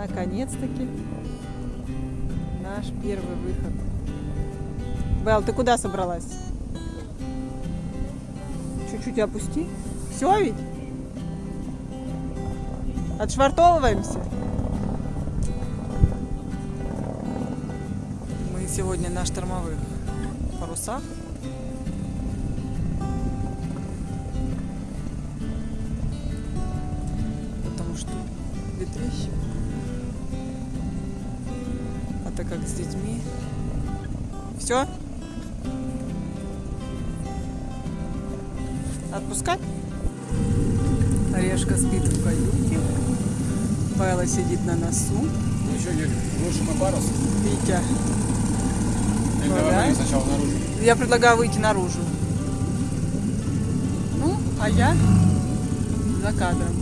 Наконец-таки наш первый выход. Белл, ты куда собралась? Чуть-чуть опусти. Все ведь? Отшвартовываемся? Мы сегодня на штормовых парусах. Так как с детьми. Все? Отпускать? Орешка спит в каюте. Белла сидит на носу. Ну еще, Юрий, лучше мы парус. Витя. Или давай сначала наружу. Я предлагаю выйти наружу. Ну, а я за кадром.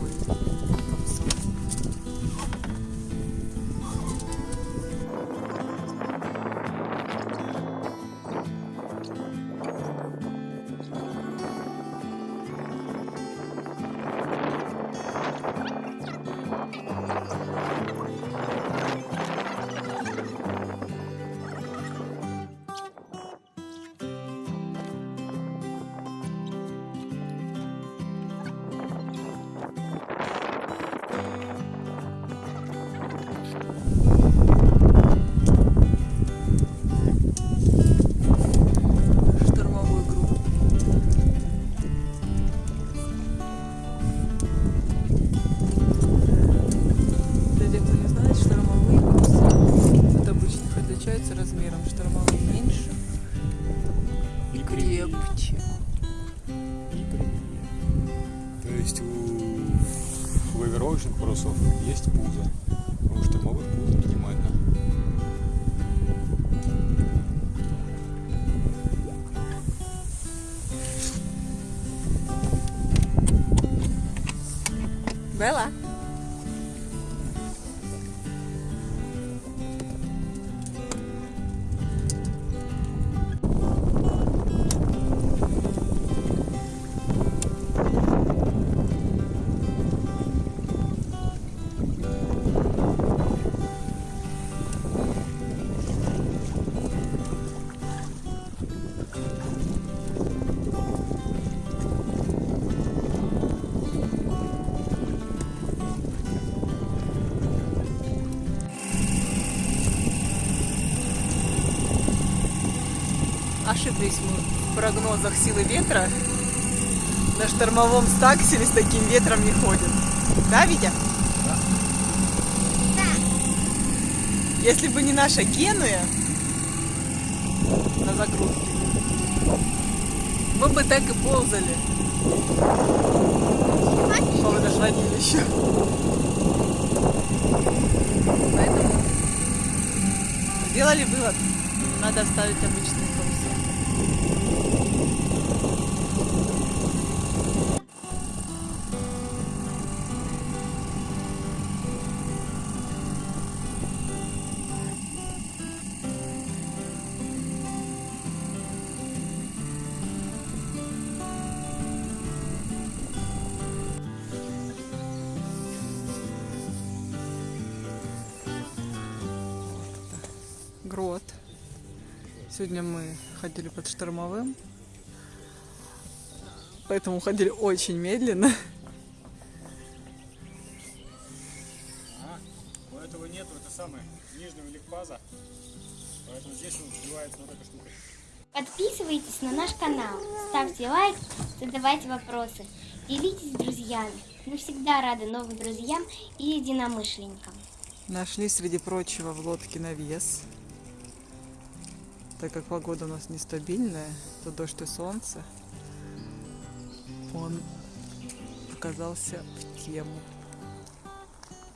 always. И кривее. То есть у лавировочных парусов есть пузо. У штурмовых пузо минимально. Белла? Ошиблись мы в прогнозах силы ветра. На штормовом стакселе с таким ветром не ходит. Да, Витя? Да. Если бы не наша Генуя на загрузке, мы бы так и ползали по водохранилищу. Поэтому сделали вывод. Надо ставить обычные Грот. Сегодня мы ходили под штормовым. Поэтому ходили очень медленно. А, у этого нету, это самое, нижнего ликпаза. Поэтому здесь он сбивается вот эта штука. Подписывайтесь на наш канал, ставьте лайк, задавайте вопросы, делитесь с друзьями. Мы всегда рады новым друзьям и единомышленникам. Нашли, среди прочего, в лодке навес. Так как погода у нас нестабильная, то дождь и солнце, он оказался в тему.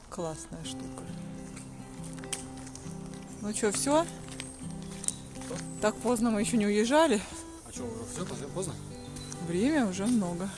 Классная штука. Ну что, все? Так поздно мы еще не уезжали. А что, уже все поздно? Время уже много.